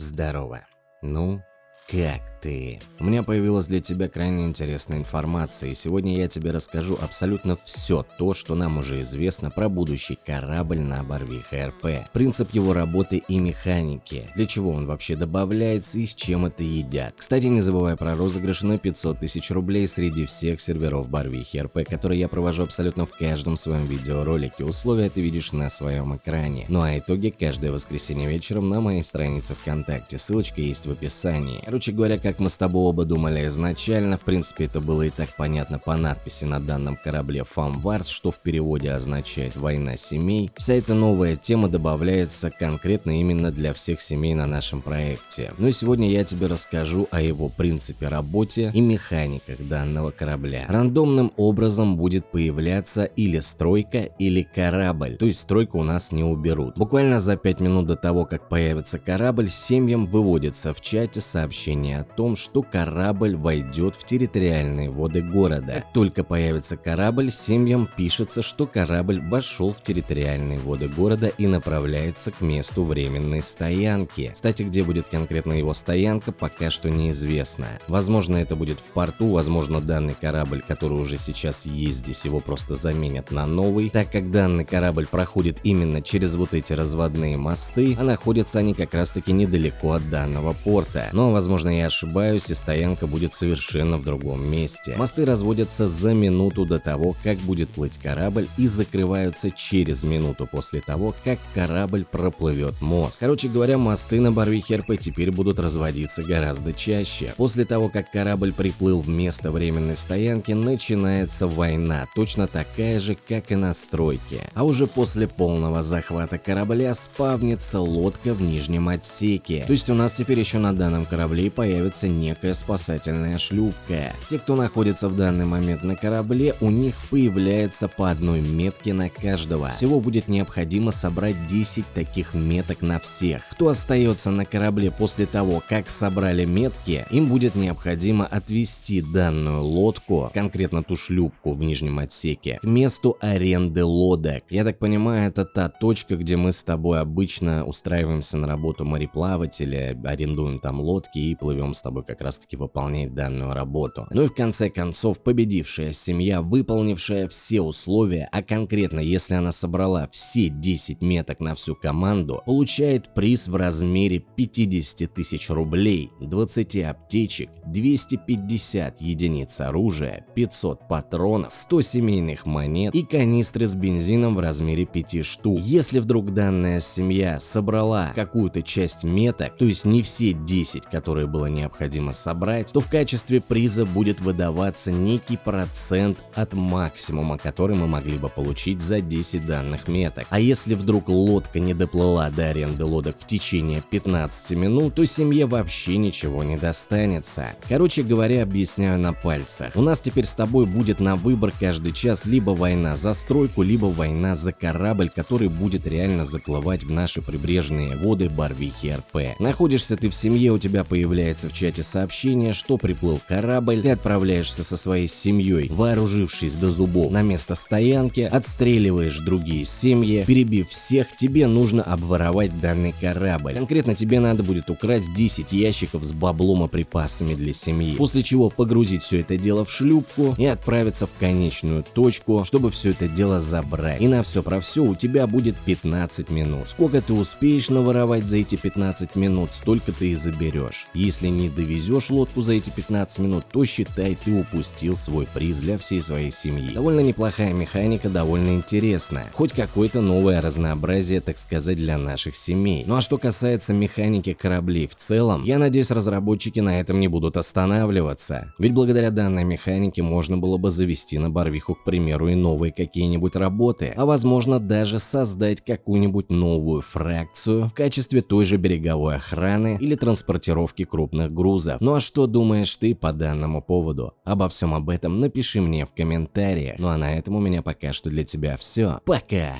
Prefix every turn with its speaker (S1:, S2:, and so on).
S1: Здорово. Ну, как ты? У меня появилась для тебя крайне интересная информация, и сегодня я тебе расскажу абсолютно все то, что нам уже известно про будущий корабль на Барвиха РП, принцип его работы и механики, для чего он вообще добавляется и с чем это едят. Кстати, не забывай про розыгрыш на 500 тысяч рублей среди всех серверов Барвихи РП, которые я провожу абсолютно в каждом своем видеоролике. Условия ты видишь на своем экране. Ну а итоги каждое воскресенье вечером на моей странице ВКонтакте, ссылочка есть в описании. Короче говоря, как мы с тобой оба думали изначально, в принципе это было и так понятно по надписи на данном корабле Фамварс, что в переводе означает «война семей», вся эта новая тема добавляется конкретно именно для всех семей на нашем проекте. Ну и сегодня я тебе расскажу о его принципе работе и механиках данного корабля. Рандомным образом будет появляться или стройка, или корабль, то есть стройку у нас не уберут. Буквально за 5 минут до того, как появится корабль, семьям выводится в чате сообщение сообщение о том, что корабль войдет в территориальные воды города. Как только появится корабль, семьям пишется, что корабль вошел в территориальные воды города и направляется к месту временной стоянки. Кстати, где будет конкретно его стоянка, пока что неизвестно. Возможно, это будет в порту, возможно, данный корабль, который уже сейчас есть здесь, его просто заменят на новый. Так как данный корабль проходит именно через вот эти разводные мосты, а находятся они как раз таки недалеко от данного порта. Но, возможно, Возможно, я ошибаюсь, и стоянка будет совершенно в другом месте. Мосты разводятся за минуту до того, как будет плыть корабль, и закрываются через минуту после того, как корабль проплывет мост. Короче говоря, мосты на Барвихе РП теперь будут разводиться гораздо чаще. После того, как корабль приплыл в место временной стоянки, начинается война, точно такая же, как и на стройке. А уже после полного захвата корабля спавнится лодка в нижнем отсеке. То есть у нас теперь еще на данном корабле корабле появится некая спасательная шлюпка. Те, кто находится в данный момент на корабле, у них появляется по одной метке на каждого. Всего будет необходимо собрать 10 таких меток на всех. Кто остается на корабле после того, как собрали метки, им будет необходимо отвести данную лодку, конкретно ту шлюпку в нижнем отсеке, к месту аренды лодок. Я так понимаю, это та точка, где мы с тобой обычно устраиваемся на работу мореплавателя, арендуем там лодки и плывем с тобой как раз таки выполнять данную работу. Ну и в конце концов победившая семья, выполнившая все условия, а конкретно если она собрала все 10 меток на всю команду, получает приз в размере 50 тысяч рублей, 20 аптечек, 250 единиц оружия, 500 патронов, 100 семейных монет и канистры с бензином в размере 5 штук. Если вдруг данная семья собрала какую-то часть меток, то есть не все 10, которые было необходимо собрать, то в качестве приза будет выдаваться некий процент от максимума, который мы могли бы получить за 10 данных меток. А если вдруг лодка не доплыла до аренды лодок в течение 15 минут, то семье вообще ничего не достанется. Короче говоря, объясняю на пальцах. У нас теперь с тобой будет на выбор каждый час либо война за стройку, либо война за корабль, который будет реально заплывать в наши прибрежные воды Барвихи РП. Находишься ты в семье, у тебя появляется в чате сообщение, что приплыл корабль, ты отправляешься со своей семьей, вооружившись до зубов, на место стоянки, отстреливаешь другие семьи, перебив всех, тебе нужно обворовать данный корабль. Конкретно тебе надо будет украсть 10 ящиков с баблом и припасами для семьи, после чего погрузить все это дело в шлюпку и отправиться в конечную точку, чтобы все это дело забрать. И на все про все у тебя будет 15 минут. Сколько ты успеешь наворовать за эти 15 минут, столько ты и заберешь. Если не довезешь лодку за эти 15 минут, то считай ты упустил свой приз для всей своей семьи. Довольно неплохая механика, довольно интересная. Хоть какое-то новое разнообразие, так сказать, для наших семей. Ну а что касается механики кораблей в целом, я надеюсь разработчики на этом не будут останавливаться. Ведь благодаря данной механике можно было бы завести на Барвиху, к примеру, и новые какие-нибудь работы, а возможно даже создать какую-нибудь новую фракцию в качестве той же береговой охраны или транспортировки крупных грузов. Ну а что думаешь ты по данному поводу? Обо всем об этом напиши мне в комментариях. Ну а на этом у меня пока что для тебя все. Пока!